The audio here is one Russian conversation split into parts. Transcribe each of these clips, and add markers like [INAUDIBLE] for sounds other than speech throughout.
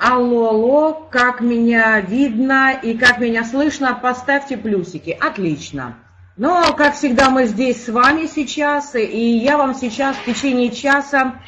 Алло, алло, как меня видно и как меня слышно, поставьте плюсики. Отлично. Но, как всегда, мы здесь с вами сейчас, и я вам сейчас в течение часа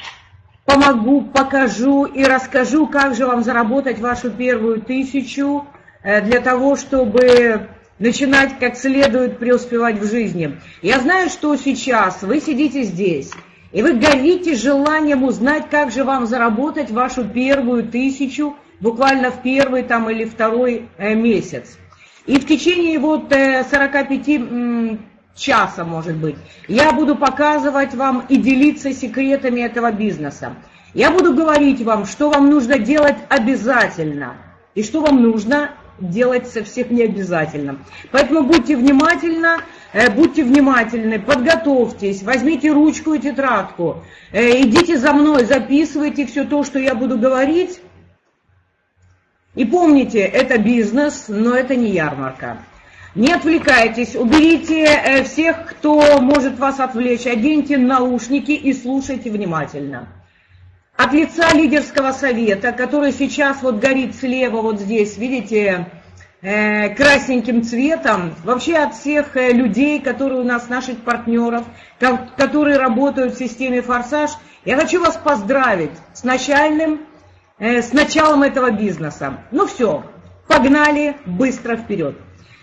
помогу, покажу и расскажу, как же вам заработать вашу первую тысячу э, для того, чтобы начинать как следует преуспевать в жизни. Я знаю, что сейчас вы сидите здесь, и вы горите желанием узнать, как же вам заработать вашу первую тысячу, буквально в первый там или второй э, месяц. И в течение вот 45 э, часа, может быть, я буду показывать вам и делиться секретами этого бизнеса. Я буду говорить вам, что вам нужно делать обязательно, и что вам нужно делать совсем не обязательно. Поэтому будьте внимательны, будьте внимательны, подготовьтесь, возьмите ручку и тетрадку, э, идите за мной, записывайте все то, что я буду говорить. И помните, это бизнес, но это не ярмарка. Не отвлекайтесь, уберите э, всех, кто может вас отвлечь, оденьте наушники и слушайте внимательно. От лица лидерского совета, который сейчас вот горит слева, вот здесь, видите, э, красненьким цветом, вообще от всех э, людей, которые у нас, наших партнеров, которые работают в системе «Форсаж», я хочу вас поздравить с начальным, э, с началом этого бизнеса. Ну все, погнали быстро вперед.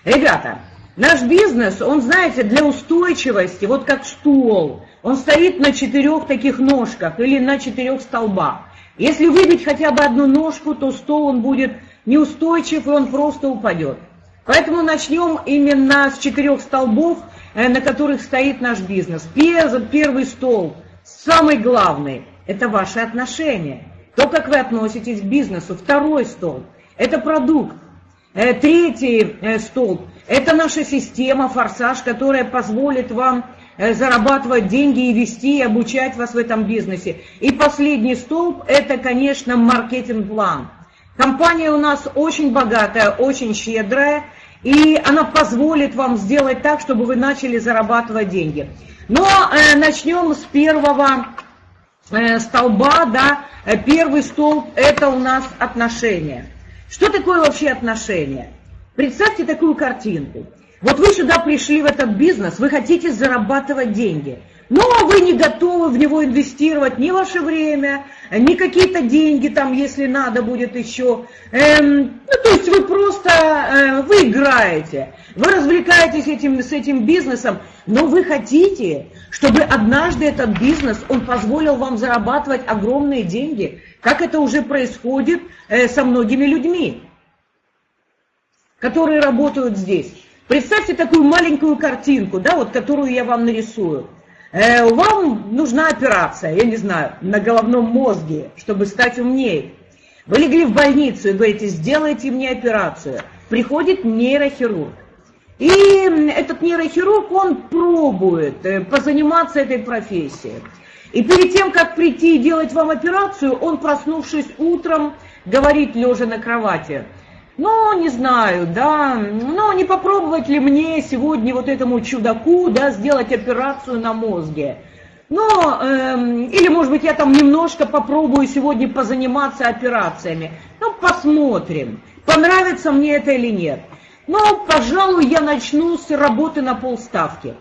Ребята, наш бизнес, он, знаете, для устойчивости, вот как стул, он стоит на четырех таких ножках или на четырех столбах. Если выбить хотя бы одну ножку, то стол он будет неустойчив и он просто упадет. Поэтому начнем именно с четырех столбов, э, на которых стоит наш бизнес. Первый стол, самый главный, это ваши отношения. То, как вы относитесь к бизнесу. Второй стол, это продукт. Э, третий э, столб, это наша система, форсаж, которая позволит вам зарабатывать деньги и вести, и обучать вас в этом бизнесе. И последний столб – это, конечно, маркетинг-план. Компания у нас очень богатая, очень щедрая, и она позволит вам сделать так, чтобы вы начали зарабатывать деньги. Но э, начнем с первого э, столба, да, первый столб – это у нас отношения. Что такое вообще отношения? Представьте такую картинку. Вот вы сюда пришли в этот бизнес, вы хотите зарабатывать деньги, но вы не готовы в него инвестировать ни ваше время, ни какие-то деньги там, если надо будет еще. Эм, ну, то есть вы просто, э, вы играете, вы развлекаетесь этим, с этим бизнесом, но вы хотите, чтобы однажды этот бизнес, он позволил вам зарабатывать огромные деньги, как это уже происходит э, со многими людьми, которые работают здесь. Представьте такую маленькую картинку, да, вот которую я вам нарисую. Э, вам нужна операция, я не знаю, на головном мозге, чтобы стать умнее. Вы легли в больницу и говорите, сделайте мне операцию. Приходит нейрохирург. И этот нейрохирург, он пробует э, позаниматься этой профессией. И перед тем, как прийти и делать вам операцию, он, проснувшись утром, говорит, лежа на кровати – ну, не знаю, да, ну, не попробовать ли мне сегодня вот этому чудаку, да, сделать операцию на мозге. Ну, эм, или, может быть, я там немножко попробую сегодня позаниматься операциями. Ну, посмотрим, понравится мне это или нет. Ну, пожалуй, я начну с работы на полставки.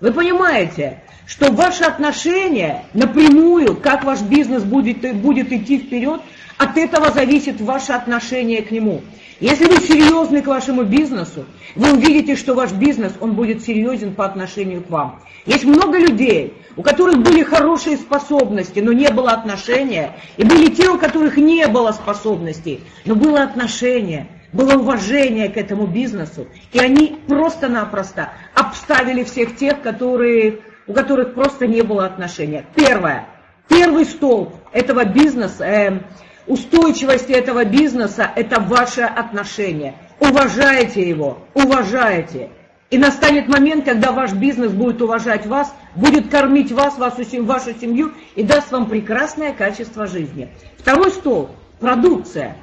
Вы понимаете, что ваши отношения напрямую, как ваш бизнес будет, будет идти вперед, от этого зависит ваше отношение к нему. Если вы серьезны к вашему бизнесу, вы увидите, что ваш бизнес, он будет серьезен по отношению к вам. Есть много людей, у которых были хорошие способности, но не было отношения, и были те, у которых не было способностей, но было отношение, было уважение к этому бизнесу, и они просто-напросто обставили всех тех, которые, у которых просто не было отношения. Первое. Первый столб этого бизнеса, э, устойчивости этого бизнеса – это ваше отношение. Уважайте его, уважайте. И настанет момент, когда ваш бизнес будет уважать вас, будет кормить вас, вашу, вашу семью и даст вам прекрасное качество жизни. Второй стол – продукция.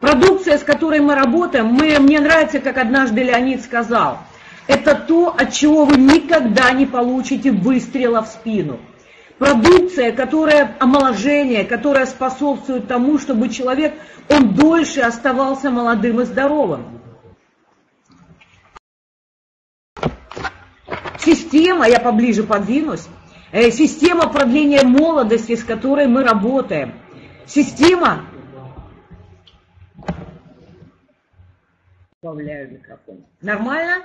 Продукция, с которой мы работаем, мы, мне нравится, как однажды Леонид сказал, это то, от чего вы никогда не получите выстрела в спину. Продукция, которая омоложение, которая способствует тому, чтобы человек, он дольше оставался молодым и здоровым. Система, я поближе подвинусь, э, система продления молодости, с которой мы работаем. Система... Добавляю микрофон. Нормально?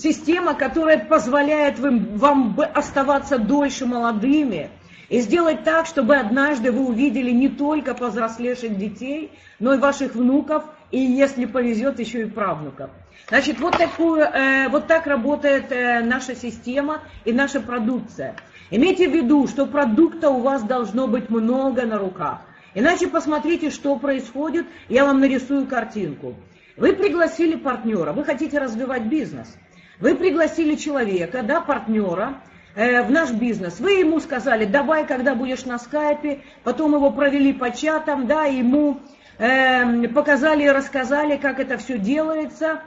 Система, которая позволяет вам оставаться дольше молодыми и сделать так, чтобы однажды вы увидели не только повзрослевших детей, но и ваших внуков, и, если повезет, еще и правнуков. Значит, вот, такую, э, вот так работает э, наша система и наша продукция. Имейте в виду, что продукта у вас должно быть много на руках. Иначе посмотрите, что происходит, я вам нарисую картинку. Вы пригласили партнера, вы хотите развивать бизнес – вы пригласили человека, да, партнера, э, в наш бизнес. Вы ему сказали, давай, когда будешь на скайпе, потом его провели по чатам, да, ему э, показали рассказали, как это все делается.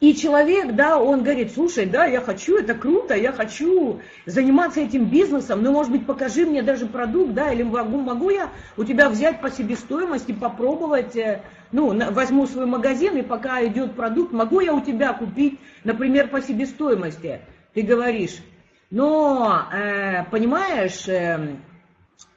И человек, да, он говорит, слушай, да, я хочу, это круто, я хочу заниматься этим бизнесом, но, может быть, покажи мне даже продукт, да, или могу, могу я у тебя взять по себестоимости, попробовать, э, ну, возьму свой магазин, и пока идет продукт, могу я у тебя купить, например, по себестоимости? Ты говоришь, но, э, понимаешь, э,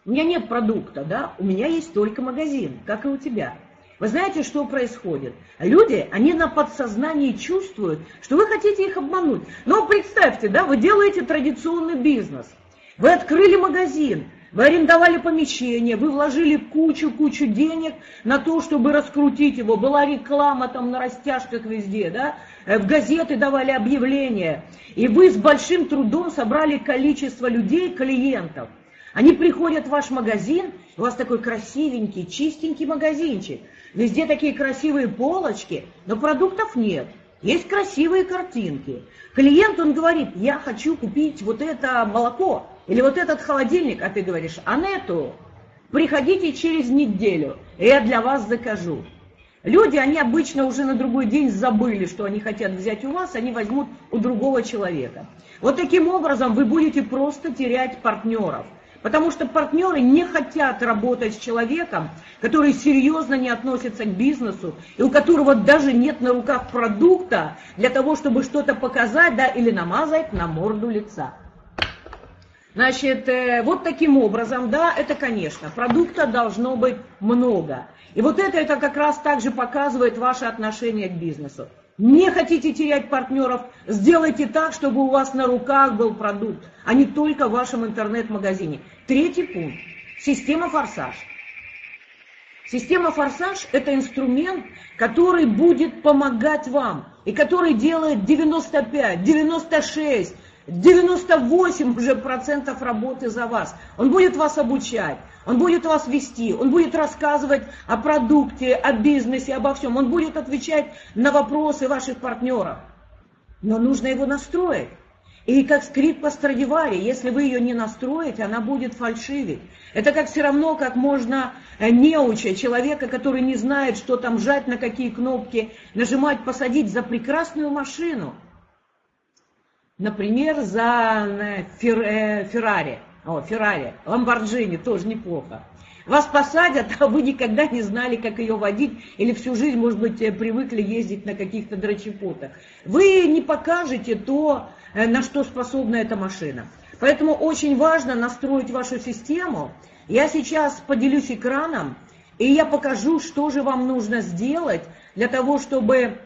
у меня нет продукта, да, у меня есть только магазин, как и у тебя. Вы знаете, что происходит? Люди, они на подсознании чувствуют, что вы хотите их обмануть. Но представьте, да, вы делаете традиционный бизнес. Вы открыли магазин, вы арендовали помещение, вы вложили кучу-кучу денег на то, чтобы раскрутить его. Была реклама там на растяжках везде, да? Э, в газеты давали объявления. И вы с большим трудом собрали количество людей, клиентов. Они приходят в ваш магазин, у вас такой красивенький, чистенький магазинчик. Везде такие красивые полочки, но продуктов нет. Есть красивые картинки. Клиент, он говорит, я хочу купить вот это молоко или вот этот холодильник, а ты говоришь, а нету, приходите через неделю, и я для вас закажу. Люди, они обычно уже на другой день забыли, что они хотят взять у вас, они возьмут у другого человека. Вот таким образом вы будете просто терять партнеров – Потому что партнеры не хотят работать с человеком, который серьезно не относится к бизнесу, и у которого даже нет на руках продукта для того, чтобы что-то показать, да, или намазать на морду лица. Значит, э, вот таким образом, да, это, конечно, продукта должно быть много. И вот это, это как раз также показывает ваше отношение к бизнесу. Не хотите терять партнеров, сделайте так, чтобы у вас на руках был продукт, а не только в вашем интернет-магазине. Третий пункт. Система форсаж. Система форсаж – это инструмент, который будет помогать вам, и который делает 95, 96, 98 уже процентов работы за вас. Он будет вас обучать, он будет вас вести, он будет рассказывать о продукте, о бизнесе, обо всем. Он будет отвечать на вопросы ваших партнеров. Но нужно его настроить. И как скрипка Страдивари, если вы ее не настроите, она будет фальшивить. Это как все равно, как можно э, неуча, человека, который не знает, что там жать, на какие кнопки, нажимать, посадить за прекрасную машину. Например, за э, э, Феррари. О, Феррари, Ламборджини, тоже неплохо. Вас посадят, [LAUGHS] а вы никогда не знали, как ее водить, или всю жизнь, может быть, привыкли ездить на каких-то дрочепотах. Вы не покажете то, Э, на что способна эта машина. Поэтому очень важно настроить вашу систему. Я сейчас поделюсь экраном, и я покажу, что же вам нужно сделать для того, чтобы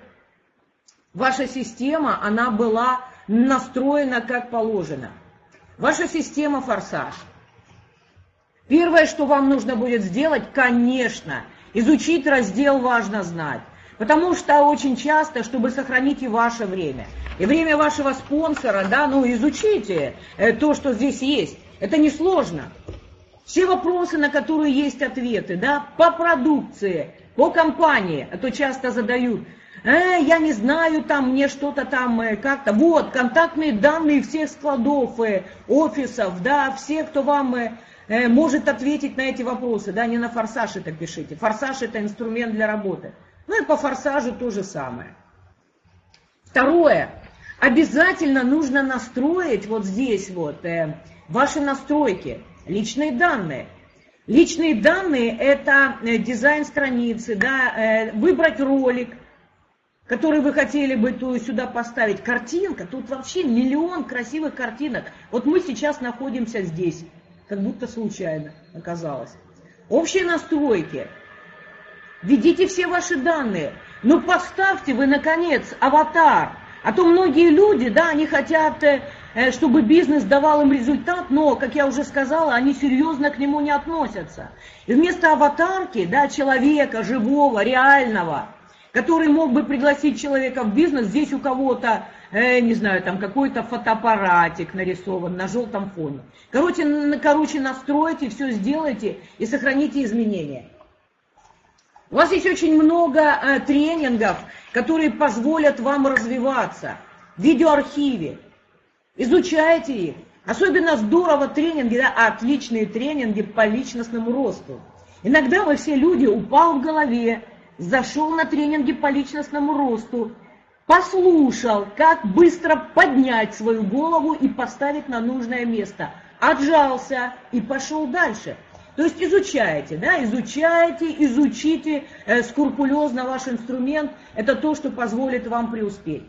ваша система, она была настроена как положено. Ваша система форсаж. Первое, что вам нужно будет сделать, конечно, изучить раздел «Важно знать». Потому что очень часто, чтобы сохранить и ваше время, и время вашего спонсора, да, ну изучите э, то, что здесь есть. Это несложно. Все вопросы, на которые есть ответы, да, по продукции, по компании, а то часто задают, э, я не знаю, там мне что-то там э, как-то. Вот, контактные данные всех складов, э, офисов, да, все, кто вам э, э, может ответить на эти вопросы, да, не на форсаж это пишите. Форсаж это инструмент для работы. Ну и по форсажу то же самое. Второе. обязательно нужно настроить вот здесь вот э, ваши настройки, личные данные. Личные данные – это э, дизайн страницы, да, э, выбрать ролик, который вы хотели бы то сюда поставить. Картинка, тут вообще миллион красивых картинок. Вот мы сейчас находимся здесь, как будто случайно оказалось. Общие настройки. Введите все ваши данные. Ну поставьте вы, наконец, аватар. А то многие люди, да, они хотят, э, э, чтобы бизнес давал им результат, но, как я уже сказала, они серьезно к нему не относятся. И вместо аватарки, да, человека, живого, реального, который мог бы пригласить человека в бизнес, здесь у кого-то, э, не знаю, там какой-то фотоаппаратик нарисован на желтом фоне. Короче, короче, настройте, все сделайте и сохраните изменения. У вас есть очень много э, тренингов, которые позволят вам развиваться в видеоархиве. Изучайте их. Особенно здорово тренинги, да, отличные тренинги по личностному росту. Иногда мы все люди упал в голове, зашел на тренинги по личностному росту, послушал, как быстро поднять свою голову и поставить на нужное место, отжался и пошел дальше. То есть изучайте, да, изучайте, изучите э, скрупулезно ваш инструмент. Это то, что позволит вам преуспеть.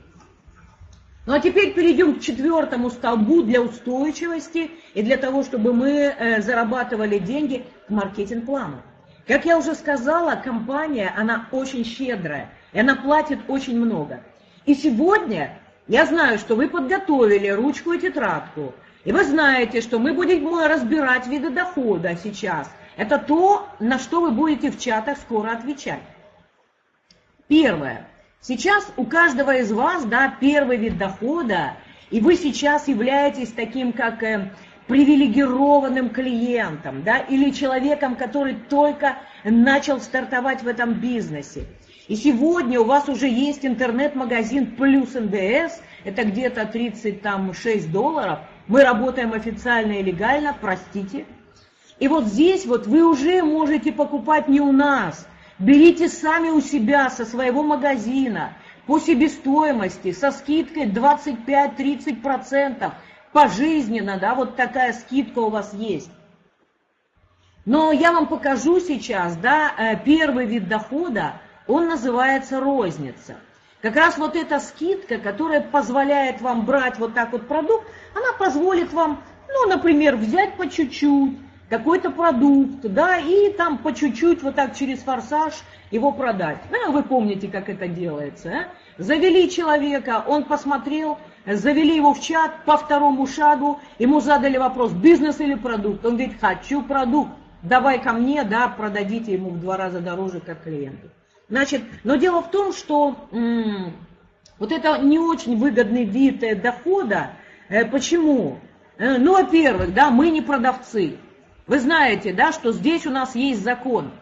Ну а теперь перейдем к четвертому столбу для устойчивости и для того, чтобы мы э, зарабатывали деньги к маркетинг-плану. Как я уже сказала, компания, она очень щедрая, и она платит очень много. И сегодня я знаю, что вы подготовили ручку и тетрадку, и вы знаете, что мы будем разбирать виды дохода сейчас. Это то, на что вы будете в чатах скоро отвечать. Первое. Сейчас у каждого из вас, да, первый вид дохода, и вы сейчас являетесь таким, как э, привилегированным клиентом, да, или человеком, который только начал стартовать в этом бизнесе. И сегодня у вас уже есть интернет-магазин плюс НДС, это где-то 36 долларов – мы работаем официально и легально, простите. И вот здесь вот вы уже можете покупать не у нас. Берите сами у себя, со своего магазина, по себестоимости, со скидкой 25-30%, пожизненно, да, вот такая скидка у вас есть. Но я вам покажу сейчас, да, э, первый вид дохода, он называется розница. Как раз вот эта скидка, которая позволяет вам брать вот так вот продукт, она позволит вам, ну, например, взять по чуть-чуть какой-то продукт, да, и там по чуть-чуть вот так через форсаж его продать. Ну, вы помните, как это делается. А? Завели человека, он посмотрел, завели его в чат по второму шагу, ему задали вопрос, бизнес или продукт. Он говорит, хочу продукт, давай ко мне, да, продадите ему в два раза дороже, как клиенту. Значит, но дело в том, что вот это не очень выгодный вид э, дохода. Э, почему? Э, ну, во-первых, да, мы не продавцы. Вы знаете, да, что здесь у нас есть закон.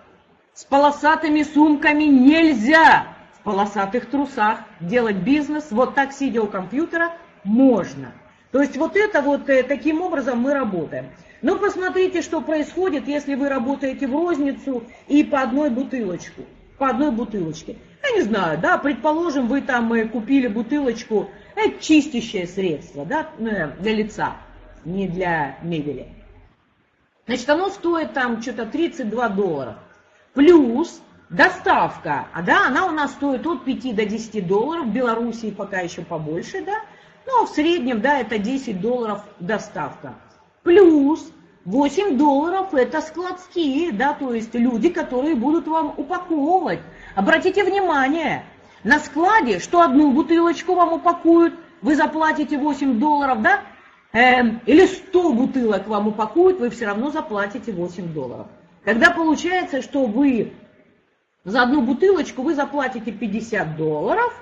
С полосатыми сумками нельзя полосатых трусах делать бизнес. Вот так, сидя у компьютера, можно. То есть вот это вот таким образом мы работаем. Но посмотрите, что происходит, если вы работаете в розницу и по одной бутылочку по одной бутылочке. Я не знаю, да, предположим, вы там э, купили бутылочку, это чистящее средство, да, э, для лица, не для мебели. Значит, оно стоит там что-то 32 доллара. Плюс доставка, а да, она у нас стоит от 5 до 10 долларов, в Белоруссии пока еще побольше, да, но в среднем, да, это 10 долларов доставка. Плюс 8 долларов это складские, да, то есть люди, которые будут вам упаковывать. Обратите внимание, на складе, что одну бутылочку вам упакуют, вы заплатите 8 долларов, да, э, или 100 бутылок вам упакуют, вы все равно заплатите 8 долларов. Когда получается, что вы за одну бутылочку вы заплатите 50 долларов,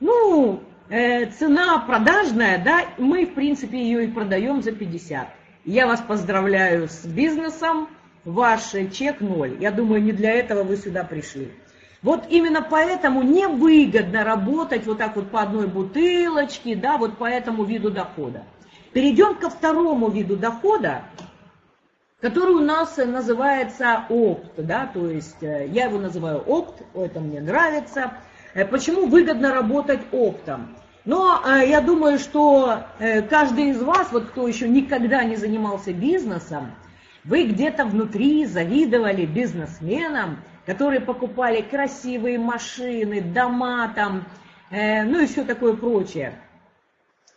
ну, э, цена продажная, да, мы, в принципе, ее и продаем за 50. Я вас поздравляю с бизнесом, ваш чек ноль. Я думаю, не для этого вы сюда пришли. Вот именно поэтому невыгодно работать вот так вот по одной бутылочке, да, вот по этому виду дохода. Перейдем ко второму виду дохода, который у нас называется опт, да, то есть э, я его называю опт, это мне нравится. Э, почему выгодно работать оптом? Но э, я думаю, что каждый из вас, вот кто еще никогда не занимался бизнесом, вы где-то внутри завидовали бизнесменам, которые покупали красивые машины, дома там, ну и все такое прочее.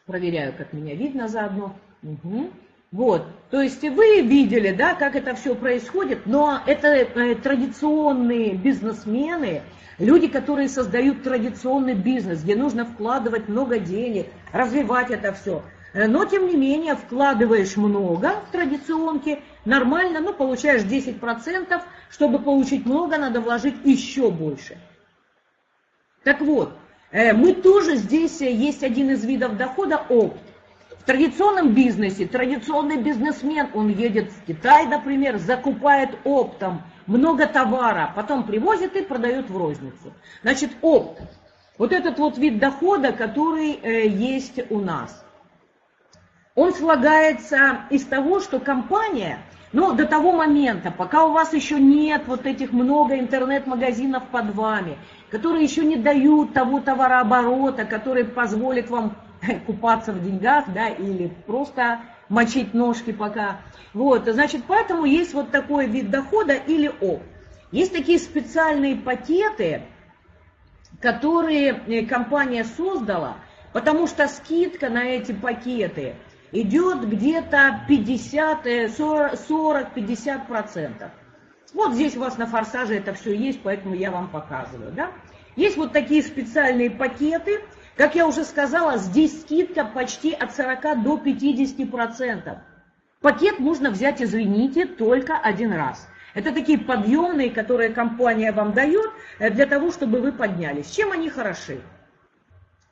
Проверяю, как меня видно заодно. Угу. Вот, то есть вы видели, да, как это все происходит, но это э, традиционные бизнесмены, люди, которые создают традиционный бизнес, где нужно вкладывать много денег, развивать это все. Э, но, тем не менее, вкладываешь много в традиционки, нормально, ну, получаешь 10%, чтобы получить много, надо вложить еще больше. Так вот, э, мы тоже здесь, есть один из видов дохода, опт. В традиционном бизнесе традиционный бизнесмен, он едет в Китай, например, закупает оптом много товара, потом привозит и продает в розницу. Значит, опт. Вот этот вот вид дохода, который э, есть у нас. Он слагается из того, что компания, ну, до того момента, пока у вас еще нет вот этих много интернет-магазинов под вами, которые еще не дают того товарооборота, который позволит вам [LAUGHS] купаться в деньгах, да, или просто мочить ножки пока. Вот, значит, поэтому есть вот такой вид дохода или оп. Есть такие специальные пакеты, которые э, компания создала, потому что скидка на эти пакеты идет где-то 50, 40-50%. Вот здесь у вас на форсаже это все есть, поэтому я вам показываю. Да? Есть вот такие специальные пакеты, как я уже сказала, здесь скидка почти от 40 до 50%. Пакет можно взять, извините, только один раз. Это такие подъемные, которые компания вам дает э, для того, чтобы вы поднялись. Чем они хороши?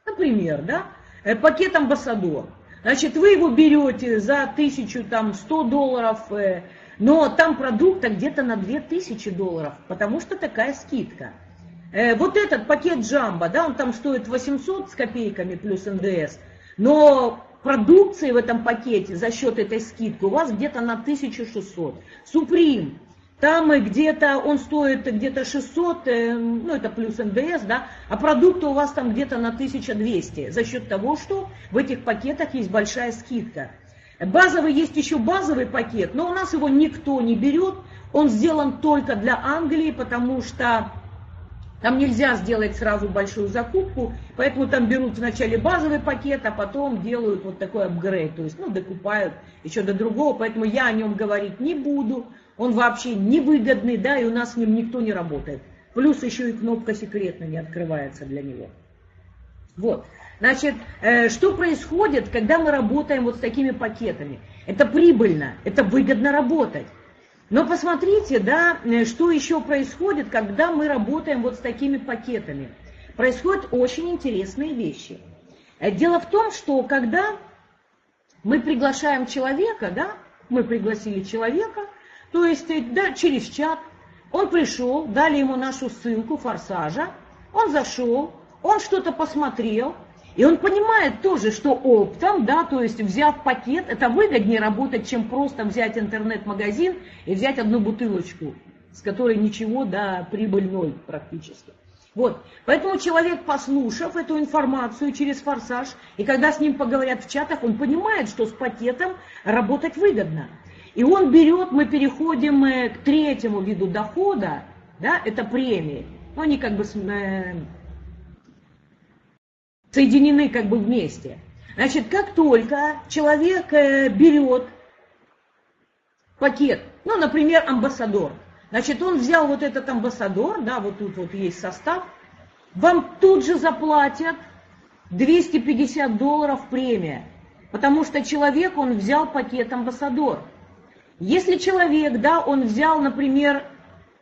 Например, да, э, пакет амбассадор. Значит, вы его берете за 1100 долларов, э, но там продукта где-то на 2000 долларов, потому что такая скидка. Э, вот этот пакет джамбо, да, он там стоит 800 с копейками плюс НДС, но продукции в этом пакете за счет этой скидки у вас где-то на 1600. Суприм, там где-то он стоит где-то 600, э, ну это плюс НДС, да, а продукты у вас там где-то на 1200 за счет того, что в этих пакетах есть большая скидка. Базовый есть еще базовый пакет, но у нас его никто не берет, он сделан только для Англии, потому что там нельзя сделать сразу большую закупку, поэтому там берут вначале базовый пакет, а потом делают вот такой апгрейд, то есть, ну, докупают еще до другого, поэтому я о нем говорить не буду, он вообще невыгодный, да, и у нас с ним никто не работает. Плюс еще и кнопка секретно не открывается для него. Вот, значит, э, что происходит, когда мы работаем вот с такими пакетами? Это прибыльно, это выгодно работать. Но посмотрите, да, э, что еще происходит, когда мы работаем вот с такими пакетами. Происходят очень интересные вещи. Э, дело в том, что когда мы приглашаем человека, да, мы пригласили человека, то есть э, да, через чат, он пришел, дали ему нашу ссылку форсажа, он зашел, он что-то посмотрел, и он понимает тоже, что оптом, да, то есть взяв пакет, это выгоднее работать, чем просто взять интернет-магазин и взять одну бутылочку, с которой ничего, да, прибыль ноль практически. Вот, поэтому человек, послушав эту информацию через форсаж, и когда с ним поговорят в чатах, он понимает, что с пакетом работать выгодно. И он берет, мы переходим э, к третьему виду дохода, да, это премии. Ну, они как бы э, соединены как бы вместе. Значит, как только человек э, берет пакет, ну, например, амбассадор, значит, он взял вот этот амбассадор, да, вот тут вот есть состав, вам тут же заплатят 250 долларов премия, потому что человек, он взял пакет амбассадор. Если человек, да, он взял, например,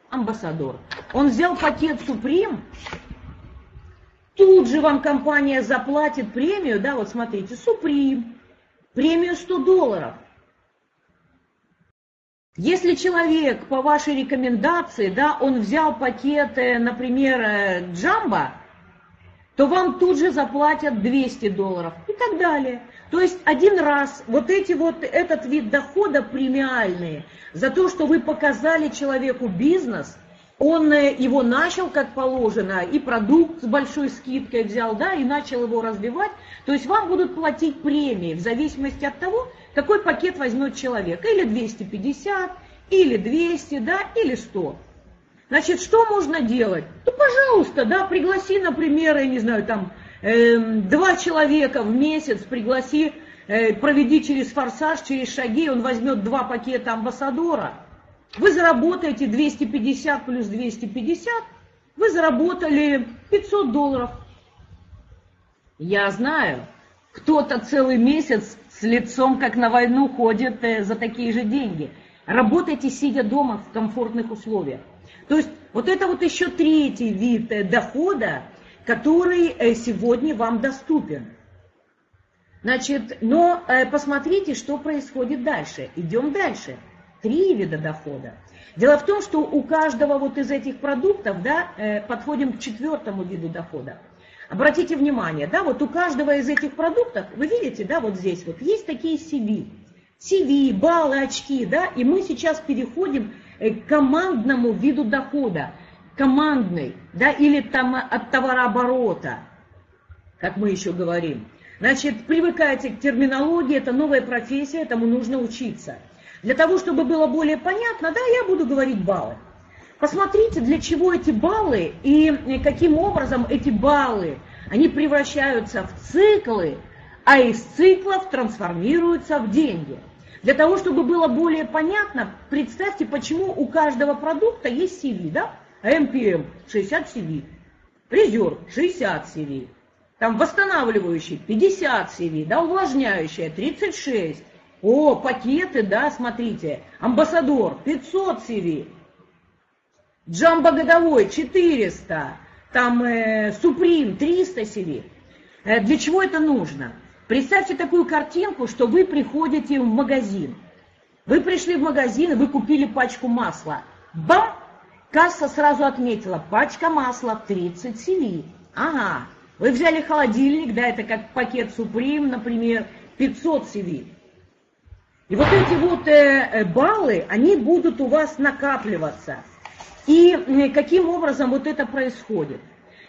амбассадор, он взял пакет Суприм, Тут же вам компания заплатит премию, да, вот смотрите, Суприм, премию 100 долларов. Если человек по вашей рекомендации, да, он взял пакет, например, Джамбо, то вам тут же заплатят 200 долларов и так далее. То есть один раз вот эти вот, этот вид дохода премиальные за то, что вы показали человеку бизнес – он э, его начал как положено, и продукт с большой скидкой взял, да, и начал его развивать, то есть вам будут платить премии в зависимости от того, какой пакет возьмет человек, или 250, или 200, да, или 100. Значит, что можно делать? Ну, пожалуйста, да, пригласи, например, я не знаю, там, э, два человека в месяц, пригласи, э, проведи через форсаж, через шаги, он возьмет два пакета амбассадора. Вы заработаете 250 плюс 250, вы заработали 500 долларов. Я знаю, кто-то целый месяц с лицом, как на войну, ходит э, за такие же деньги. Работайте, сидя дома в комфортных условиях. То есть вот это вот еще третий вид э, дохода, который э, сегодня вам доступен. Значит, но посмотрите, что происходит дальше. Идем дальше. Три вида дохода. Дело в том, что у каждого вот из этих продуктов, да, подходим к четвертому виду дохода. Обратите внимание, да, вот у каждого из этих продуктов, вы видите, да, вот здесь вот есть такие CV. CV, баллы, очки, да, и мы сейчас переходим Э, командному виду дохода, командный, да, или там от товарооборота, как мы еще говорим. Значит, привыкайте к терминологии, это новая профессия, этому нужно учиться. Для того, чтобы было более понятно, да, я буду говорить баллы. Посмотрите, для чего эти баллы и каким образом эти баллы, они превращаются в циклы, а из циклов трансформируются в деньги. Для того, чтобы было более понятно, представьте, почему у каждого продукта есть CV, да? МПМ 60 CV, резерв 60 CV, там восстанавливающий 50 CV, да, увлажняющая 36. О, пакеты, да, смотрите, амбассадор 500 CV, джамбо годовой 400, там э, Суприм 300 CV. Э, для чего это нужно? Представьте такую картинку, что вы приходите в магазин. Вы пришли в магазин, и вы купили пачку масла. Бам! Касса сразу отметила, пачка масла 30 CV. Ага, вы взяли холодильник, да, это как пакет Supreme, например, 500 CV. И вот эти вот э, э, баллы, они будут у вас накапливаться. И э, каким образом вот это происходит?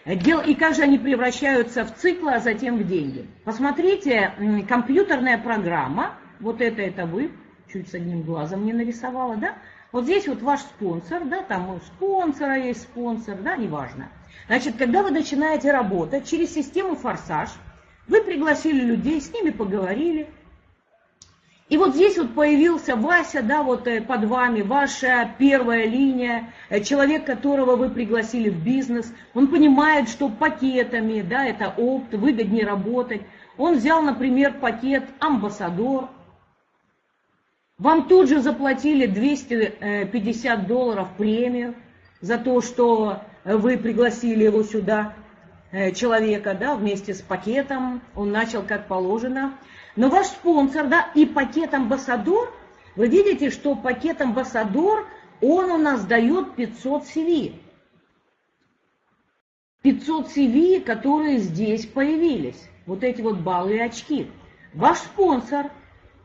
И как же они превращаются в циклы, а затем в деньги. Посмотрите, компьютерная программа, вот это, это вы, чуть с одним глазом не нарисовала, да? Вот здесь вот ваш спонсор, да, там у спонсора есть спонсор, да, неважно. Значит, когда вы начинаете работать через систему «Форсаж», вы пригласили людей, с ними поговорили, и вот здесь вот появился Вася, да, вот э, под вами, ваша первая линия, э, человек, которого вы пригласили в бизнес. Он понимает, что пакетами, да, это опт, выгоднее работать. Он взял, например, пакет «Амбассадор». Вам тут же заплатили 250 долларов премию за то, что вы пригласили его сюда, э, человека, да, вместе с пакетом. Он начал как положено. Но ваш спонсор, да, и пакет амбассадор, вы видите, что пакет амбассадор, он у нас дает 500 CV. 500 CV, которые здесь появились. Вот эти вот баллы и очки. Ваш спонсор,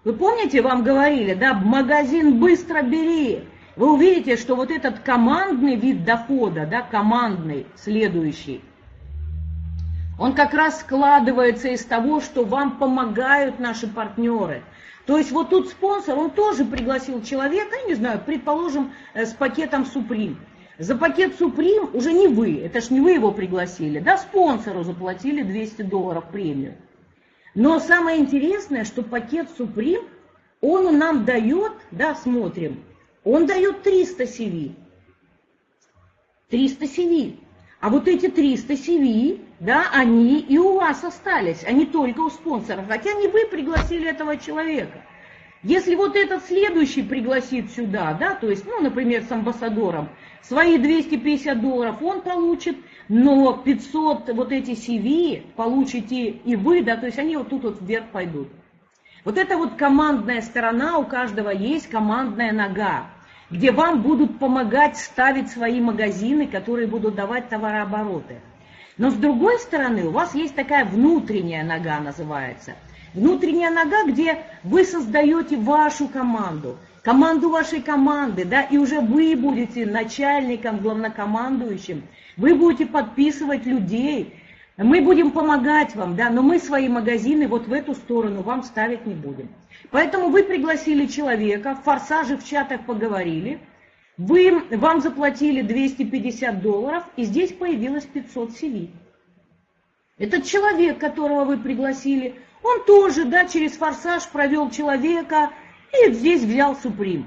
вы помните, вам говорили, да, магазин быстро бери. Вы увидите, что вот этот командный вид дохода, да, командный, следующий, он как раз складывается из того, что вам помогают наши партнеры. То есть вот тут спонсор, он тоже пригласил человека, не знаю, предположим, э, с пакетом Supreme. За пакет Supreme уже не вы, это ж не вы его пригласили, да, спонсору заплатили 200 долларов премию. Но самое интересное, что пакет Supreme, он нам дает, да, смотрим, он дает 300 CV. 300 CV. А вот эти 300 CV, да, они и у вас остались, они только у спонсоров, хотя не вы пригласили этого человека. Если вот этот следующий пригласит сюда, да, то есть, ну, например, с амбассадором, свои 250 долларов он получит, но 500 вот эти CV получите и вы, да, то есть они вот тут вот вверх пойдут. Вот это вот командная сторона, у каждого есть командная нога где вам будут помогать ставить свои магазины, которые будут давать товарообороты. Но с другой стороны, у вас есть такая внутренняя нога, называется. Внутренняя нога, где вы создаете вашу команду. команду вашей команды, да, и уже вы будете начальником, главнокомандующим, вы будете подписывать людей, мы будем помогать вам, да, но мы свои магазины вот в эту сторону вам ставить не будем. Поэтому вы пригласили человека, в форсаже в чатах поговорили, вы, вам заплатили 250 долларов, и здесь появилось 500 CV. Этот человек, которого вы пригласили, он тоже, да, через форсаж провел человека и здесь взял Суприм.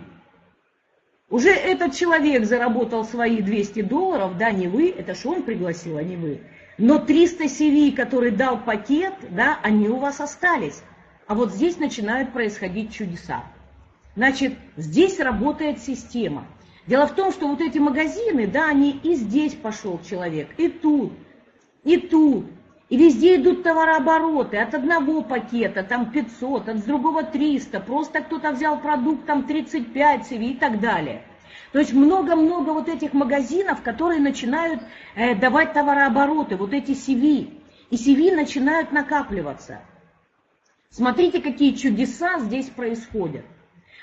Уже этот человек заработал свои 200 долларов, да, не вы, это что он пригласил, а не вы. Но 300 CV, который дал пакет, да, они у вас остались. А вот здесь начинают происходить чудеса. Значит, здесь работает система. Дело в том, что вот эти магазины, да, они и здесь пошел человек, и тут, и тут. И везде идут товарообороты, от одного пакета там 500, от другого 300, просто кто-то взял продукт там 35 CV и так далее. То есть много-много вот этих магазинов, которые начинают э, давать товарообороты, вот эти CV. И CV начинают накапливаться. Смотрите, какие чудеса здесь происходят.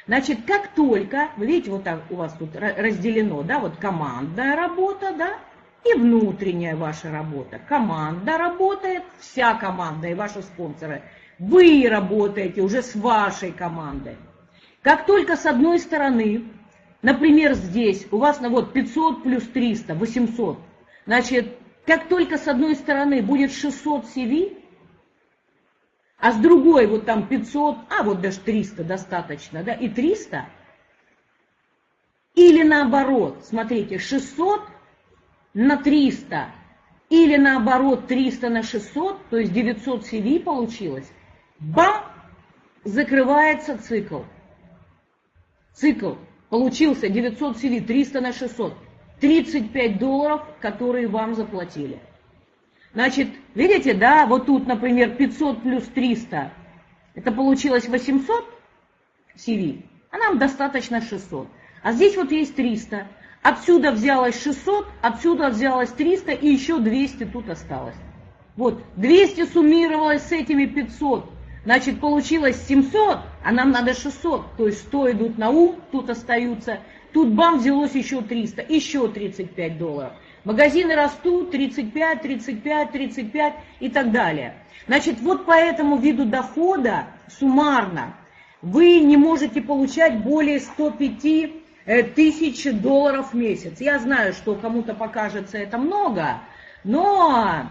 Значит, как только, видите, вот так у вас тут разделено, да, вот командная работа, да, и внутренняя ваша работа. Команда работает, вся команда и ваши спонсоры. Вы работаете уже с вашей командой. Как только с одной стороны, например, здесь у вас на вот 500 плюс 300, 800, значит, как только с одной стороны будет 600 CV, а с другой вот там 500, а вот даже 300 достаточно, да, и 300, или наоборот, смотрите, 600 на 300, или наоборот 300 на 600, то есть 900 CV получилось, бам, закрывается цикл. Цикл получился 900 CV, 300 на 600, 35 долларов, которые вам заплатили. Значит, видите, да, вот тут, например, 500 плюс 300, это получилось 800 CV, а нам достаточно 600. А здесь вот есть 300. Отсюда взялось 600, отсюда взялось 300 и еще 200 тут осталось. Вот, 200 суммировалось с этими 500, значит, получилось 700, а нам надо 600. То есть 100 идут на ум, тут остаются. Тут бам, взялось еще 300, еще 35 долларов. Магазины растут 35, 35, 35 и так далее. Значит, вот по этому виду дохода суммарно вы не можете получать более 105 э, тысяч долларов в месяц. Я знаю, что кому-то покажется это много, но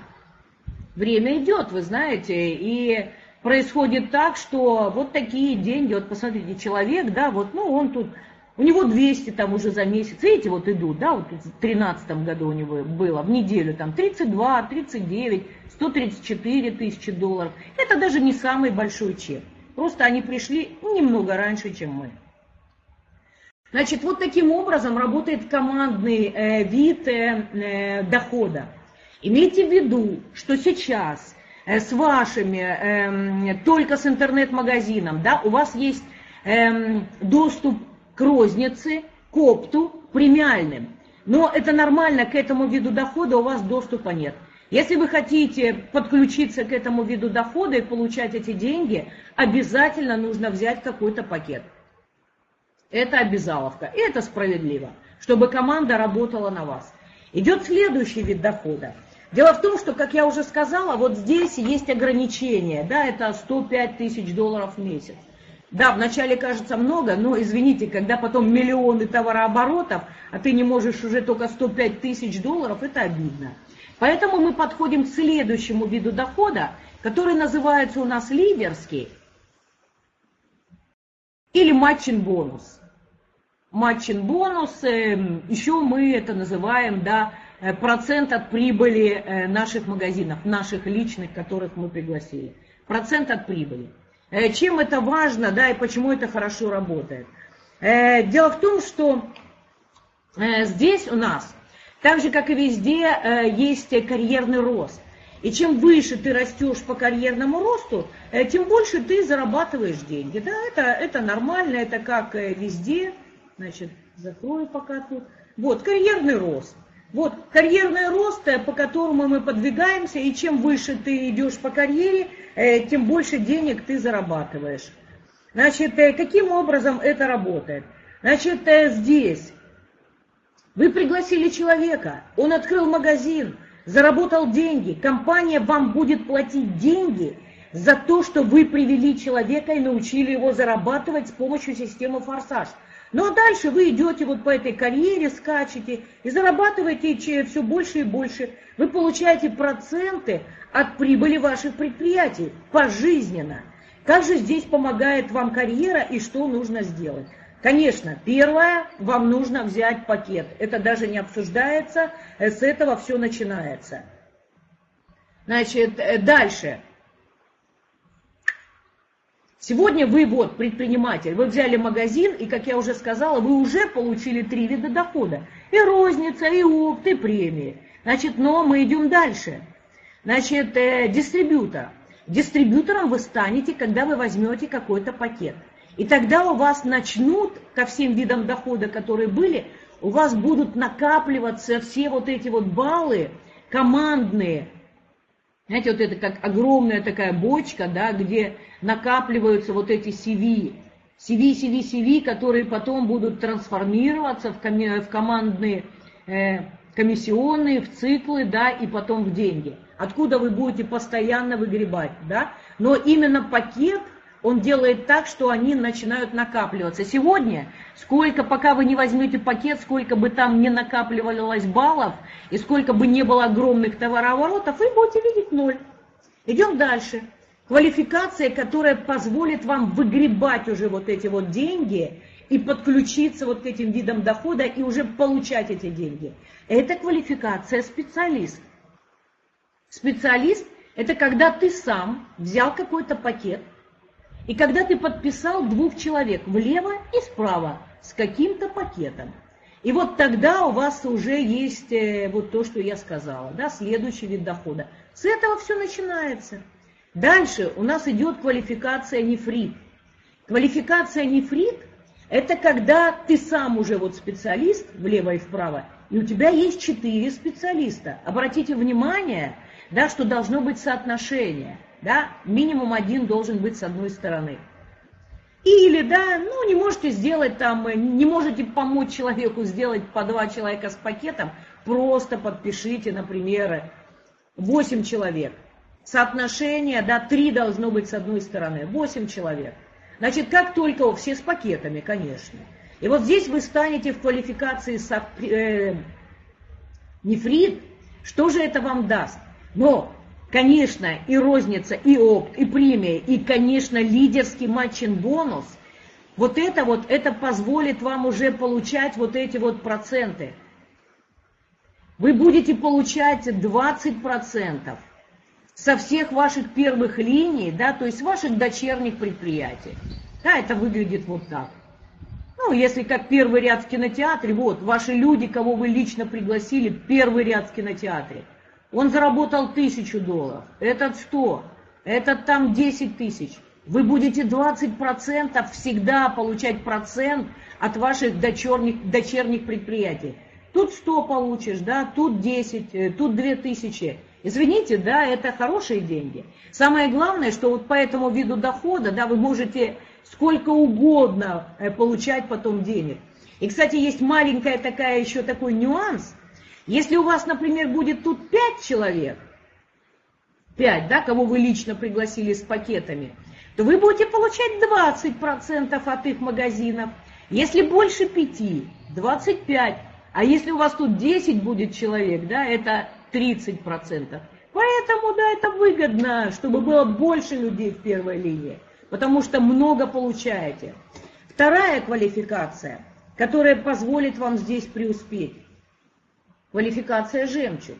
время идет, вы знаете, и происходит так, что вот такие деньги, вот посмотрите, человек, да, вот, ну, он тут у него 200 там уже за месяц, видите, вот идут, да, вот в 2013 году у него было в неделю там 32, 39, 134 тысячи долларов. Это даже не самый большой чек. Просто они пришли немного раньше, чем мы. Значит, вот таким образом работает командный э, вид э, э, дохода. Имейте в виду, что сейчас э, с вашими, э, только с интернет-магазином, да, у вас есть э, доступ к рознице, к опту, премиальным. Но это нормально, к этому виду дохода у вас доступа нет. Если вы хотите подключиться к этому виду дохода и получать эти деньги, обязательно нужно взять какой-то пакет. Это обязаловка, и это справедливо, чтобы команда работала на вас. Идет следующий вид дохода. Дело в том, что, как я уже сказала, вот здесь есть ограничения, да, это 105 тысяч долларов в месяц. Да, вначале кажется много, но, извините, когда потом миллионы товарооборотов, а ты не можешь уже только 105 тысяч долларов, это обидно. Поэтому мы подходим к следующему виду дохода, который называется у нас лидерский или матчин-бонус. Матчин-бонус, эм, еще мы это называем, да, э, процент от прибыли э, наших магазинов, наших личных, которых мы пригласили. Процент от прибыли. Э, чем это важно, да, и почему это хорошо работает. Э, дело в том, что э, здесь у нас, так же как и везде, есть карьерный рост. И чем выше ты растешь по карьерному росту, тем больше ты зарабатываешь деньги. Да, это, это нормально, это как везде. Значит, закрою пока тут. Вот, карьерный рост. Вот карьерный рост, по которому мы подвигаемся, и чем выше ты идешь по карьере, тем больше денег ты зарабатываешь. Значит, э, каким образом это работает? Значит, э, здесь вы пригласили человека, он открыл магазин, заработал деньги, компания вам будет платить деньги за то, что вы привели человека и научили его зарабатывать с помощью системы «Форсаж». Ну а дальше вы идете вот по этой карьере, скачете и зарабатываете все больше и больше. Вы получаете проценты от прибыли ваших предприятий пожизненно. Как же здесь помогает вам карьера и что нужно сделать? Конечно, первое, вам нужно взять пакет. Это даже не обсуждается, э, с этого все начинается. Значит, э, дальше. Сегодня вы вот предприниматель, вы взяли магазин, и, как я уже сказала, вы уже получили три вида дохода. И розница, и опт, и премии. Значит, но мы идем дальше. Значит, э, дистрибьютор. Дистрибьютором вы станете, когда вы возьмете какой-то пакет. И тогда у вас начнут, ко всем видам дохода, которые были, у вас будут накапливаться все вот эти вот баллы командные. Знаете, вот это как огромная такая бочка, да, где накапливаются вот эти CV. CV, CV, CV, которые потом будут трансформироваться в, коми в командные э, комиссионные, в циклы, да, и потом в деньги. Откуда вы будете постоянно выгребать, да. Но именно пакет он делает так, что они начинают накапливаться. Сегодня, сколько, пока вы не возьмете пакет, сколько бы там не накапливалось баллов, и сколько бы не было огромных товарооборотов, вы будете видеть ноль. Идем дальше. Квалификация, которая позволит вам выгребать уже вот эти вот деньги и подключиться вот к этим видам дохода и уже получать эти деньги. Это квалификация специалист. Специалист – это когда ты сам взял какой-то пакет, и когда ты подписал двух человек влево и справа с каким-то пакетом. И вот тогда у вас уже есть э, вот то, что я сказала, да, следующий вид дохода. С этого все начинается. Дальше у нас идет квалификация нефрит. Квалификация нефрит – это когда ты сам уже вот специалист влево и вправо, и у тебя есть четыре специалиста. Обратите внимание, да, что должно быть соотношение – да, минимум один должен быть с одной стороны. Или, да, ну, не можете сделать там, не можете помочь человеку сделать по два человека с пакетом, просто подпишите, например, 8 человек. Соотношение, да, 3 должно быть с одной стороны, 8 человек. Значит, как только, все с пакетами, конечно. И вот здесь вы станете в квалификации со, э, нефрит, что же это вам даст? Но Конечно, и розница, и опт, и премия, и, конечно, лидерский матчин бонус. Вот это вот, это позволит вам уже получать вот эти вот проценты. Вы будете получать 20% со всех ваших первых линий, да, то есть ваших дочерних предприятий. Да, это выглядит вот так. Ну, если как первый ряд в кинотеатре, вот, ваши люди, кого вы лично пригласили, первый ряд в кинотеатре. Он заработал тысячу долларов, этот сто, этот там 10 тысяч. Вы будете 20% всегда получать процент от ваших дочерних, дочерних предприятий. Тут 100 получишь, да, тут 10, э, тут 2000. Извините, да, это хорошие деньги. Самое главное, что вот по этому виду дохода, да, вы можете сколько угодно э, получать потом денег. И, кстати, есть маленькая такая еще такой нюанс – если у вас, например, будет тут 5 человек, 5, да, кого вы лично пригласили с пакетами, то вы будете получать 20% от их магазинов. Если больше 5, 25. А если у вас тут 10 будет человек, да, это 30%. Поэтому, да, это выгодно, чтобы было больше людей в первой линии, потому что много получаете. Вторая квалификация, которая позволит вам здесь преуспеть, Квалификация «Жемчуг».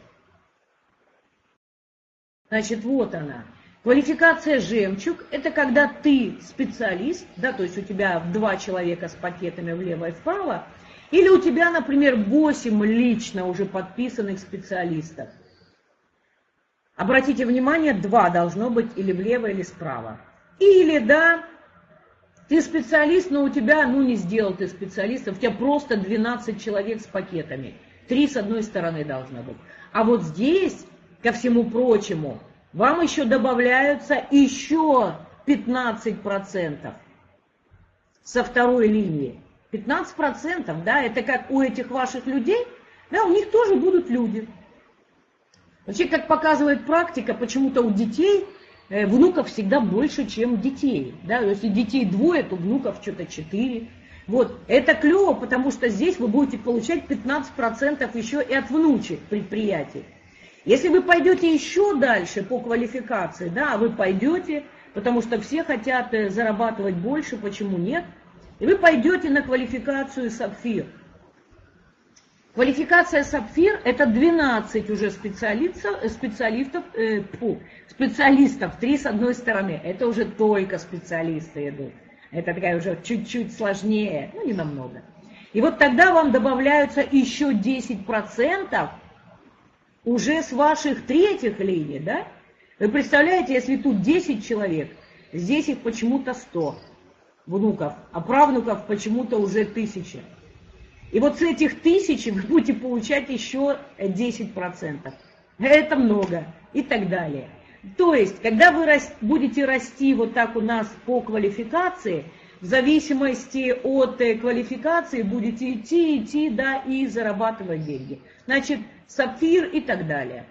Значит, вот она. Квалификация «Жемчуг» – это когда ты специалист, да, то есть у тебя два человека с пакетами влево и вправо, или у тебя, например, 8 лично уже подписанных специалистов. Обратите внимание, два должно быть или влево, или справа. Или, да, ты специалист, но у тебя, ну не сделал ты специалистов, у тебя просто 12 человек с пакетами. Три с одной стороны должно быть. А вот здесь, ко всему прочему, вам еще добавляются еще 15%. со второй линии. 15%, да, это как у этих ваших людей, да, у них тоже будут люди. Вообще, как показывает практика, почему-то у детей э, внуков всегда больше, чем детей. Да? Если детей двое, то внуков что-то четыре. Вот, это клево, потому что здесь вы будете получать 15% еще и от внучек предприятий. Если вы пойдете еще дальше по квалификации, да, вы пойдете, потому что все хотят э, зарабатывать больше, почему нет, и вы пойдете на квалификацию сапфир. Квалификация сапфир – это 12 уже специалистов, э, специалистов, э, фу, специалистов, три с одной стороны. Это уже только специалисты идут. Это такая уже чуть-чуть сложнее, ну не намного. И вот тогда вам добавляются еще 10% уже с ваших третьих линий, да? Вы представляете, если тут 10 человек, здесь их почему-то 100 внуков, а правнуков почему-то уже 1000. И вот с этих тысяч вы будете получать еще 10%. Это много и так далее. То есть, когда вы будете расти вот так у нас по квалификации, в зависимости от э, квалификации будете идти, идти, да, и зарабатывать деньги. Значит, сапфир и так далее.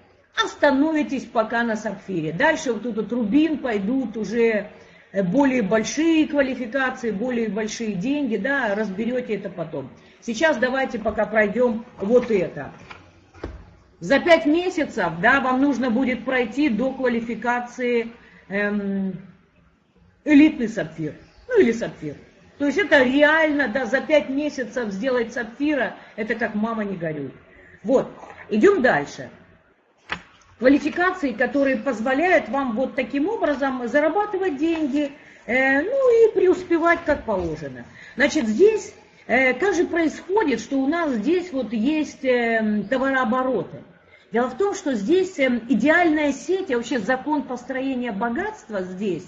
Остановитесь пока на сапфире. Дальше вот тут вот рубин пойдут уже э, более большие квалификации, более большие деньги, да, разберете это потом. Сейчас давайте пока пройдем вот это. За пять месяцев да, вам нужно будет пройти до квалификации эм, элитный сапфир. Ну или сапфир. То есть это реально, да, за пять месяцев сделать сапфира, это как мама не горюй. Вот, идем дальше. Квалификации, которые позволяют вам вот таким образом зарабатывать деньги, э, ну и преуспевать как положено. Значит, здесь э, как же происходит, что у нас здесь вот есть э, товарообороты? Дело в том, что здесь эм, идеальная сеть, а вообще закон построения богатства здесь,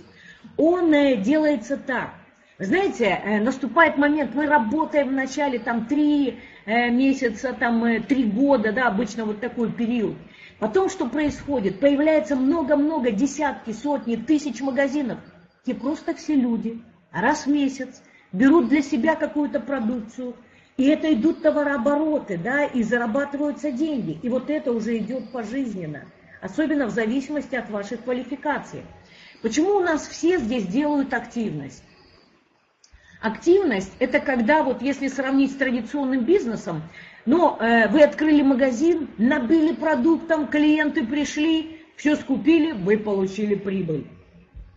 он э, делается так. знаете, э, наступает момент, мы работаем в начале там три э, месяца, там три года, да, обычно вот такой период. Потом что происходит? Появляется много-много, десятки, сотни, тысяч магазинов, где просто все люди раз в месяц берут для себя какую-то продукцию, и это идут товарообороты, да, и зарабатываются деньги. И вот это уже идет пожизненно, особенно в зависимости от вашей квалификации. Почему у нас все здесь делают активность? Активность – это когда, вот если сравнить с традиционным бизнесом, но э, вы открыли магазин, набили продуктом, клиенты пришли, все скупили, вы получили прибыль.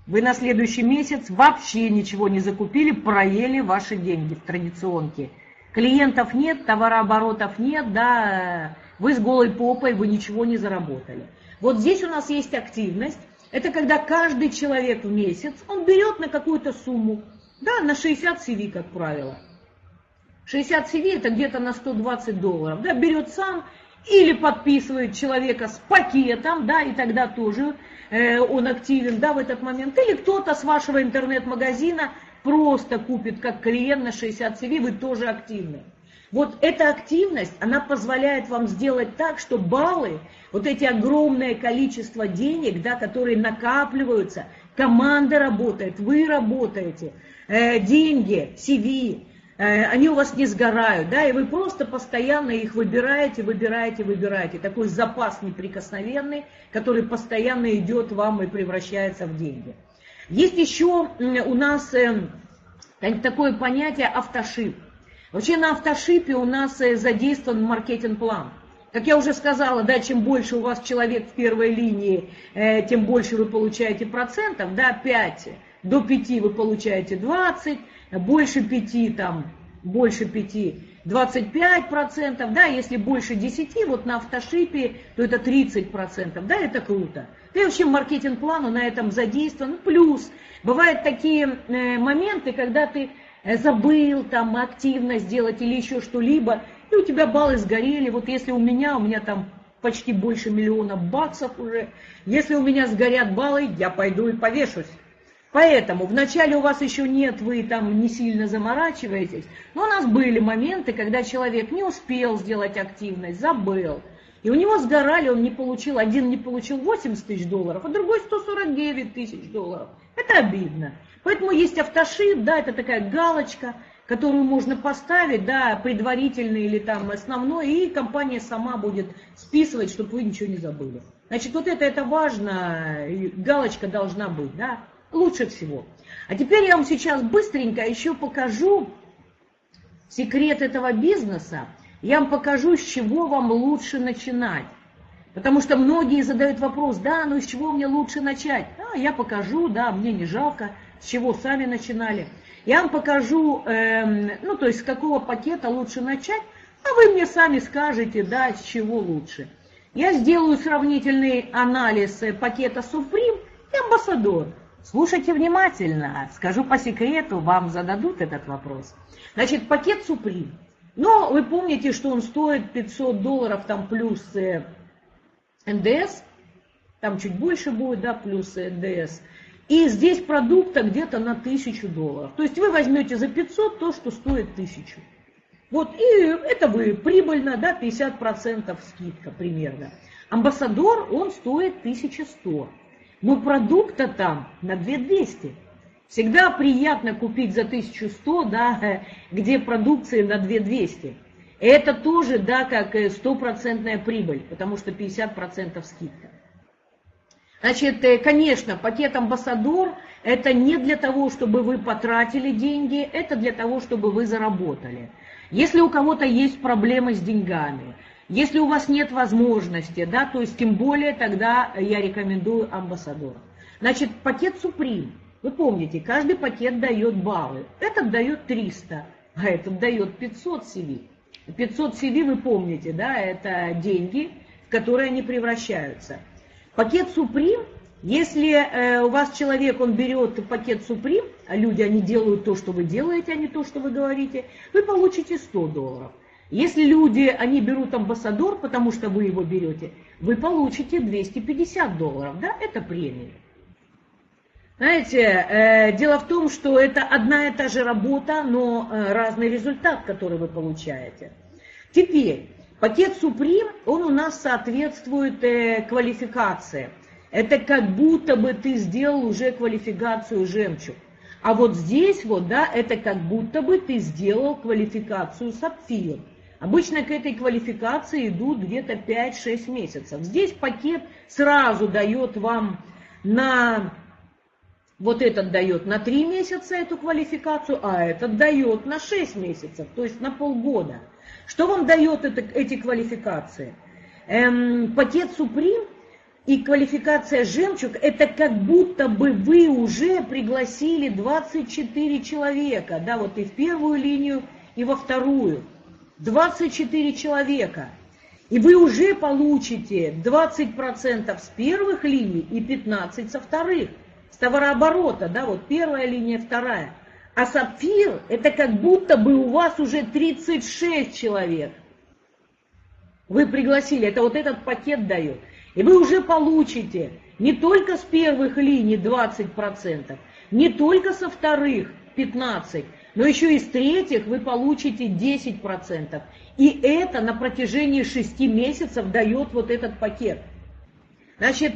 Вы на следующий месяц вообще ничего не закупили, проели ваши деньги в традиционке – Клиентов нет, товарооборотов нет, да, вы с голой попой, вы ничего не заработали. Вот здесь у нас есть активность. Это когда каждый человек в месяц, он берет на какую-то сумму, да, на 60 CV, как правило. 60 CV это где-то на 120 долларов, да, берет сам или подписывает человека с пакетом, да, и тогда тоже э, он активен, да, в этот момент, или кто-то с вашего интернет-магазина просто купит как клиент на 60 CV, вы тоже активны. Вот эта активность, она позволяет вам сделать так, что баллы, вот эти огромное количество денег, да, которые накапливаются, команда работает, вы работаете, э, деньги, CV, э, они у вас не сгорают, да, и вы просто постоянно их выбираете, выбираете, выбираете. Такой запас неприкосновенный, который постоянно идет вам и превращается в деньги. Есть еще у нас эм, такое понятие автошип. Вообще на автошипе у нас э, задействован маркетинг-план. Как я уже сказала, да, чем больше у вас человек в первой линии, э, тем больше вы получаете процентов, да, 5, до 5 вы получаете 20, больше 5, там, больше 5, 25 процентов, да, если больше 10, вот на автошипе, то это 30 процентов, да, это круто. И вообще маркетинг-план на этом задействован. Плюс бывают такие э, моменты, когда ты э, забыл там активно сделать или еще что-либо, и у тебя баллы сгорели. Вот если у меня, у меня там почти больше миллиона баксов уже, если у меня сгорят баллы, я пойду и повешусь. Поэтому вначале у вас еще нет, вы там не сильно заморачиваетесь, но у нас были моменты, когда человек не успел сделать активность, забыл. И у него сгорали, он не получил, один не получил 80 тысяч долларов, а другой 149 тысяч долларов. Это обидно. Поэтому есть автошип, да, это такая галочка, которую можно поставить, да, предварительный или там основной, и компания сама будет списывать, чтобы вы ничего не забыли. Значит, вот это, это важно, галочка должна быть, да, лучше всего. А теперь я вам сейчас быстренько еще покажу секрет этого бизнеса. Я вам покажу, с чего вам лучше начинать. Потому что многие задают вопрос, да, ну с чего мне лучше начать? А, я покажу, да, мне не жалко, с чего сами начинали. Я вам покажу, эм, ну то есть с какого пакета лучше начать, а вы мне сами скажете, да, с чего лучше. Я сделаю сравнительный анализ э, пакета Supreme и Ambassador. Слушайте внимательно, скажу по секрету, вам зададут этот вопрос. Значит, пакет Supreme. Но вы помните, что он стоит 500 долларов, там плюс э, НДС, там чуть больше будет, да, плюс НДС. И здесь продукта где-то на 1000 долларов. То есть вы возьмете за 500 то, что стоит 1000. Вот, и это вы прибыльно, да, 50% скидка примерно. Амбассадор, он стоит 1100. Но продукта там на 2200. Всегда приятно купить за 1100, да, [LAUGHS] где продукции на 2200. Это тоже, да, как стопроцентная прибыль, потому что 50% скидка. Значит, э, конечно, пакет амбассадор – это не для того, чтобы вы потратили деньги, это для того, чтобы вы заработали. Если у кого-то есть проблемы с деньгами, если у вас нет возможности, да, то есть тем более тогда я рекомендую амбассадор. Значит, пакет Supreme. Вы помните, каждый пакет дает баллы. Этот дает 300, а этот дает 500 CV. 500 CV вы помните, да, это деньги, в которые они превращаются. Пакет Supreme, если э, у вас человек, он берет пакет Supreme, а люди, они делают то, что вы делаете, а не то, что вы говорите, вы получите 100 долларов. Если люди, они берут амбассадор, потому что вы его берете, вы получите 250 долларов, да, это премия. Знаете, э, дело в том, что это одна и та же работа, но э, разный результат, который вы получаете. Теперь, пакет Supreme, он у нас соответствует э, квалификации. Это как будто бы ты сделал уже квалификацию жемчуг. А вот здесь вот, да, это как будто бы ты сделал квалификацию сапфир. Обычно к этой квалификации идут где-то 5-6 месяцев. Здесь пакет сразу дает вам на... Вот этот дает на 3 месяца эту квалификацию, а этот дает на 6 месяцев, то есть на полгода. Что вам дает это, эти квалификации? Эм, пакет Supreme и квалификация «Жемчуг» – это как будто бы вы уже пригласили 24 человека, да, вот и в первую линию, и во вторую. 24 человека. И вы уже получите 20% с первых линий и 15% со вторых. С товарооборота, да, вот первая линия, вторая. А сапфир – это как будто бы у вас уже 36 человек. Вы пригласили, это вот этот пакет дает. И вы уже получите не только с первых линий 20%, не только со вторых 15%, но еще и с третьих вы получите 10%. И это на протяжении 6 месяцев дает вот этот пакет. Значит,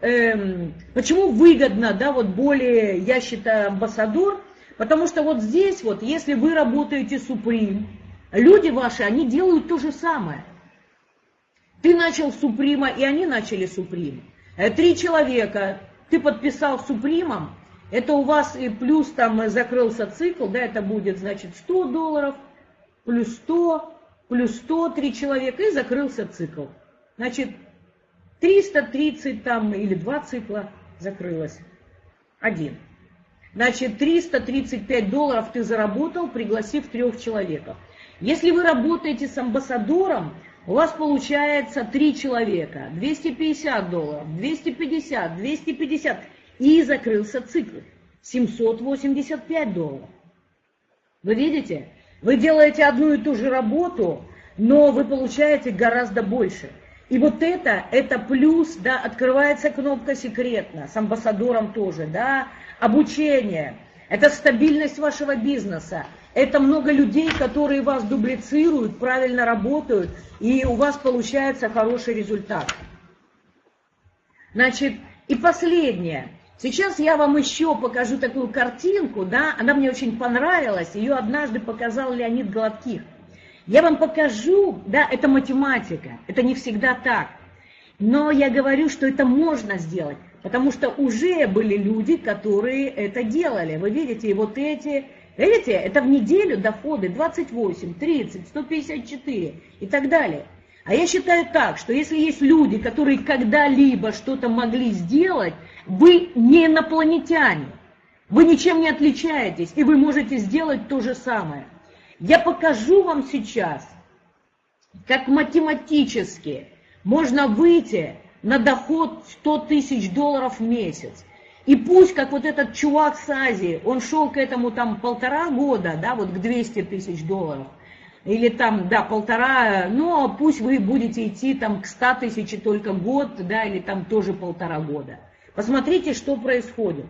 эм, почему выгодно, да, вот более, я считаю, амбассадор, потому что вот здесь вот, если вы работаете Supreme, люди ваши, они делают то же самое – ты начал Суприма, и они начали Суприм. Э, три человека, ты подписал Супримом, это у вас и плюс там закрылся цикл, да, это будет, значит, 100 долларов, плюс 100, плюс 100, три человека, и закрылся цикл. Значит, 330 там или два цикла закрылось. Один. Значит, 335 долларов ты заработал, пригласив трех человеков. Если вы работаете с амбассадором, у вас получается три человека, 250 долларов, 250, 250, и закрылся цикл, 785 долларов. Вы видите? Вы делаете одну и ту же работу, но вы получаете гораздо больше. И вот это, это плюс, да, открывается кнопка секретно, с амбассадором тоже, да, обучение, это стабильность вашего бизнеса, это много людей, которые вас дублицируют, правильно работают, и у вас получается хороший результат. Значит, и последнее. Сейчас я вам еще покажу такую картинку, да, она мне очень понравилась, ее однажды показал Леонид Гладких. Я вам покажу, да, это математика, это не всегда так. Но я говорю, что это можно сделать, потому что уже были люди, которые это делали. Вы видите, и вот эти, видите, это в неделю доходы 28, 30, 154 и так далее. А я считаю так, что если есть люди, которые когда-либо что-то могли сделать, вы не инопланетяне. Вы ничем не отличаетесь, и вы можете сделать то же самое. Я покажу вам сейчас, как математически можно выйти на доход 100 тысяч долларов в месяц. И пусть, как вот этот чувак с Азии, он шел к этому там полтора года, да, вот к 200 тысяч долларов, или там, да, полтора, но пусть вы будете идти там к 100 тысяч только год, да, или там тоже полтора года. Посмотрите, что происходит.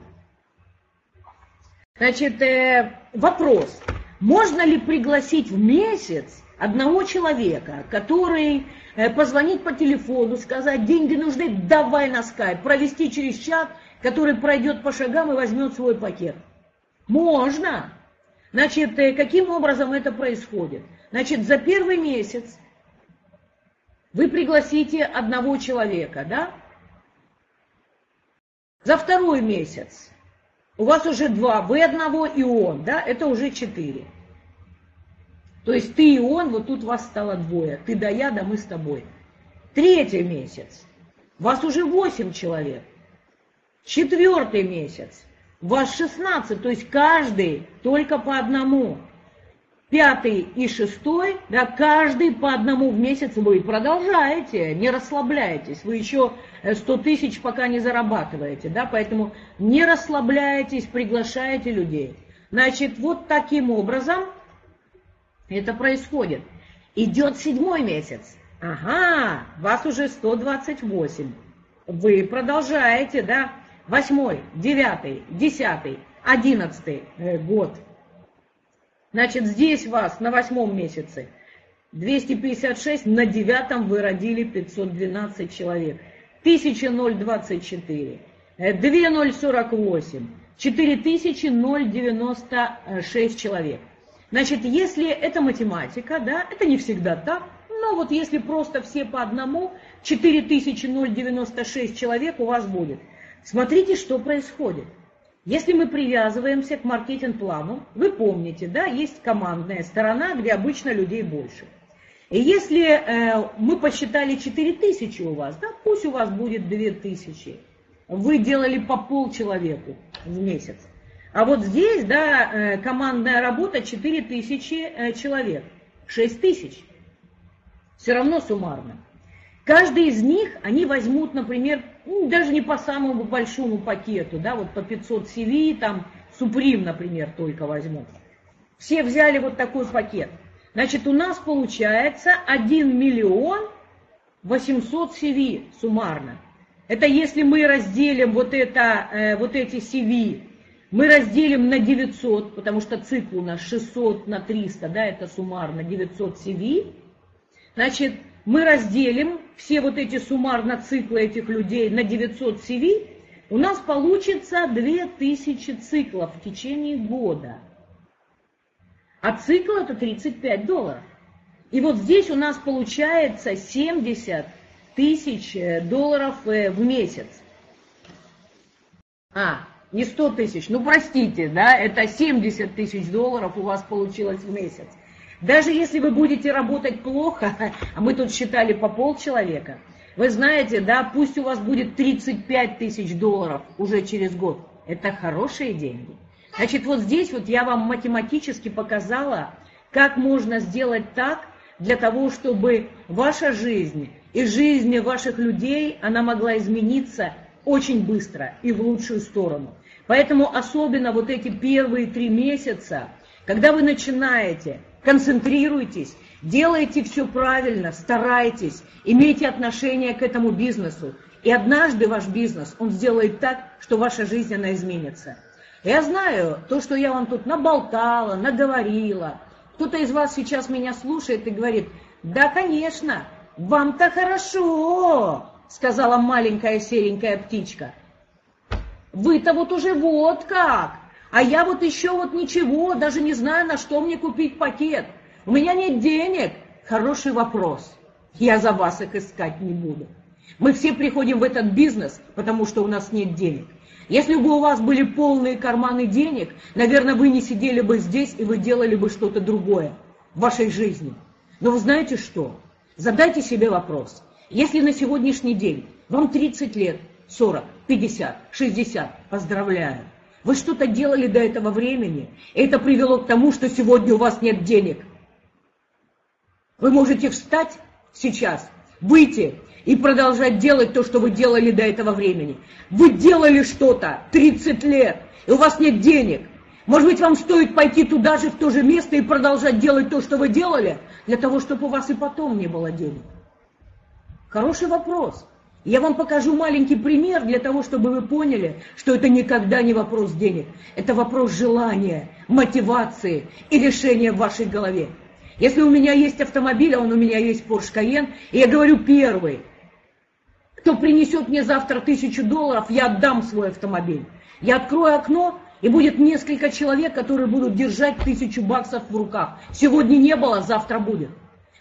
Значит, э, вопрос. Можно ли пригласить в месяц одного человека, который э, позвонит по телефону, сказать, деньги нужны, давай на скайп, провести через чат, который пройдет по шагам и возьмет свой пакет? Можно. Значит, э, каким образом это происходит? Значит, за первый месяц вы пригласите одного человека, да? За второй месяц у вас уже два, вы одного и он, да? Это уже четыре. То есть ты и он, вот тут вас стало двое. Ты да я, да мы с тобой. Третий месяц. Вас уже восемь человек. Четвертый месяц. Вас 16, то есть каждый только по одному. Пятый и шестой, да, каждый по одному в месяц вы продолжаете, не расслабляйтесь. Вы еще 100 тысяч пока не зарабатываете, да, поэтому не расслабляйтесь, приглашайте людей. Значит, вот таким образом это происходит. Идет седьмой месяц. Ага, вас уже 128. Вы продолжаете, да? Восьмой, девятый, десятый, одиннадцатый э, год. Значит, здесь вас на восьмом месяце 256, на девятом вы родили 512 человек. 1024, 2048, 4096 человек. Значит, если это математика, да, это не всегда так, но вот если просто все по одному, 4096 человек у вас будет. Смотрите, что происходит. Если мы привязываемся к маркетинг-плану, вы помните, да, есть командная сторона, где обычно людей больше. И если э, мы посчитали 4000 у вас, да, пусть у вас будет 2000, вы делали по полчеловеку в месяц. А вот здесь, да, э, командная работа 4 тысячи э, человек, 6 тысяч. Все равно суммарно. Каждый из них, они возьмут, например, ну, даже не по самому большому пакету, да, вот по 500 CV, там, Суприм, например, только возьмут. Все взяли вот такой пакет. Значит, у нас получается 1 миллион 800 CV суммарно. Это если мы разделим вот, это, э, вот эти CV мы разделим на 900, потому что цикл у нас 600 на 300, да, это суммарно 900 CV. Значит, мы разделим все вот эти суммарно циклы этих людей на 900 CV, у нас получится 2000 циклов в течение года. А цикл это 35 долларов. И вот здесь у нас получается 70 тысяч долларов э, в месяц. А, не 100 тысяч, ну простите, да, это 70 тысяч долларов у вас получилось в месяц. Даже если вы будете работать плохо, а мы тут считали по полчеловека, вы знаете, да, пусть у вас будет 35 тысяч долларов уже через год. Это хорошие деньги. Значит, вот здесь вот я вам математически показала, как можно сделать так, для того, чтобы ваша жизнь и жизнь ваших людей, она могла измениться очень быстро и в лучшую сторону. Поэтому особенно вот эти первые три месяца, когда вы начинаете, концентрируйтесь, делайте все правильно, старайтесь, имейте отношение к этому бизнесу. И однажды ваш бизнес, он сделает так, что ваша жизнь, она изменится. Я знаю, то, что я вам тут наболтала, наговорила, кто-то из вас сейчас меня слушает и говорит, да, конечно, вам-то хорошо, сказала маленькая серенькая птичка. Вы-то вот уже вот как. А я вот еще вот ничего, даже не знаю, на что мне купить пакет. У меня нет денег. Хороший вопрос. Я за вас их искать не буду. Мы все приходим в этот бизнес, потому что у нас нет денег. Если бы у вас были полные карманы денег, наверное, вы не сидели бы здесь и вы делали бы что-то другое в вашей жизни. Но вы знаете что? Задайте себе вопрос. Если на сегодняшний день вам 30 лет, 40, 50, 60, поздравляю. Вы что-то делали до этого времени, и это привело к тому, что сегодня у вас нет денег. Вы можете встать сейчас, выйти и продолжать делать то, что вы делали до этого времени. Вы делали что-то 30 лет, и у вас нет денег. Может быть, вам стоит пойти туда же, в то же место и продолжать делать то, что вы делали, для того, чтобы у вас и потом не было денег? Хороший вопрос. Я вам покажу маленький пример для того, чтобы вы поняли, что это никогда не вопрос денег. Это вопрос желания, мотивации и решения в вашей голове. Если у меня есть автомобиль, а он у меня есть Porsche Cayenne, и я говорю первый, кто принесет мне завтра тысячу долларов, я отдам свой автомобиль. Я открою окно, и будет несколько человек, которые будут держать тысячу баксов в руках. Сегодня не было, завтра будет.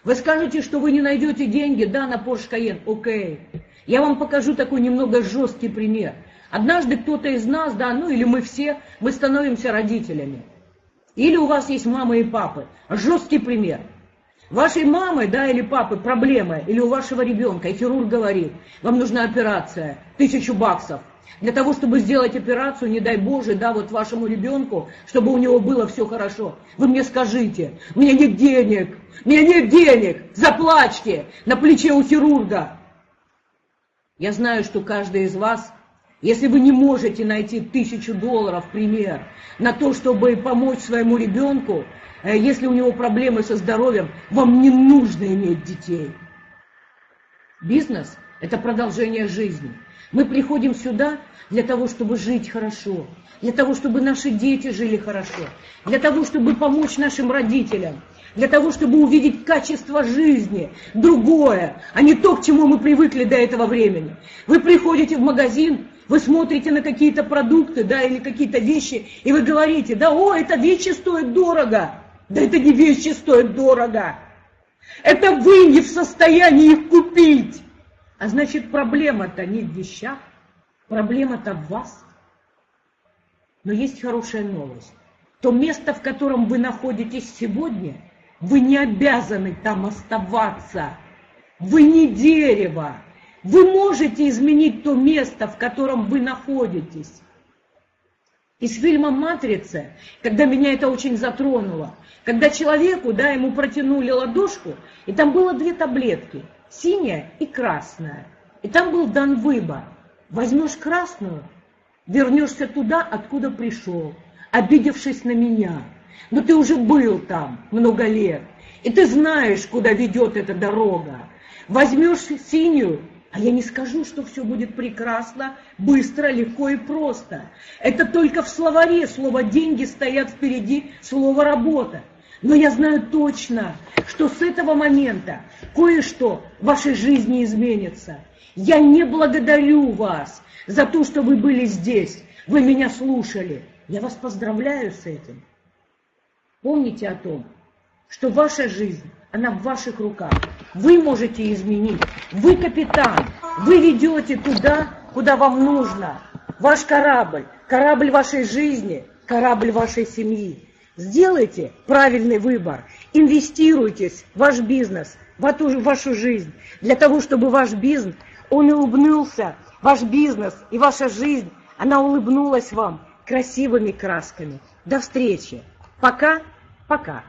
Вы скажете, что вы не найдете деньги, да, на Porsche Cayenne, окей. Я вам покажу такой немного жесткий пример. Однажды кто-то из нас, да, ну или мы все, мы становимся родителями. Или у вас есть мама и папы. Жесткий пример. Вашей мамы, да, или папы проблемы, или у вашего ребенка, и хирург говорит, вам нужна операция, тысячу баксов. Для того, чтобы сделать операцию, не дай Боже, да, вот вашему ребенку, чтобы у него было все хорошо. Вы мне скажите, у меня нет денег, у меня нет денег, заплачьте на плече у хирурга. Я знаю, что каждый из вас, если вы не можете найти тысячу долларов, пример, на то, чтобы помочь своему ребенку, э, если у него проблемы со здоровьем, вам не нужно иметь детей. Бизнес – это продолжение жизни. Мы приходим сюда для того, чтобы жить хорошо, для того, чтобы наши дети жили хорошо, для того, чтобы помочь нашим родителям – для того, чтобы увидеть качество жизни, другое, а не то, к чему мы привыкли до этого времени. Вы приходите в магазин, вы смотрите на какие-то продукты, да, или какие-то вещи, и вы говорите, да, о, это вещи стоят дорого. Да это не вещи стоят дорого. Это вы не в состоянии их купить. А значит, проблема-то не в вещах, проблема-то в вас. Но есть хорошая новость. То место, в котором вы находитесь сегодня – вы не обязаны там оставаться. Вы не дерево. Вы можете изменить то место, в котором вы находитесь. Из фильма «Матрица», когда меня это очень затронуло, когда человеку, да, ему протянули ладошку, и там было две таблетки, синяя и красная. И там был дан выбор. Возьмешь красную, вернешься туда, откуда пришел, обидевшись на меня – но ты уже был там много лет, и ты знаешь, куда ведет эта дорога. Возьмешь синюю, а я не скажу, что все будет прекрасно, быстро, легко и просто. Это только в словаре слово «деньги» стоят впереди слова «работа». Но я знаю точно, что с этого момента кое-что в вашей жизни изменится. Я не благодарю вас за то, что вы были здесь, вы меня слушали. Я вас поздравляю с этим. Помните о том, что ваша жизнь, она в ваших руках. Вы можете изменить. Вы капитан. Вы ведете туда, куда вам нужно. Ваш корабль, корабль вашей жизни, корабль вашей семьи. Сделайте правильный выбор. Инвестируйтесь в ваш бизнес, в вашу, вашу жизнь, для того, чтобы ваш бизнес, он улыбнулся, ваш бизнес и ваша жизнь, она улыбнулась вам красивыми красками. До встречи. Пока. Пока.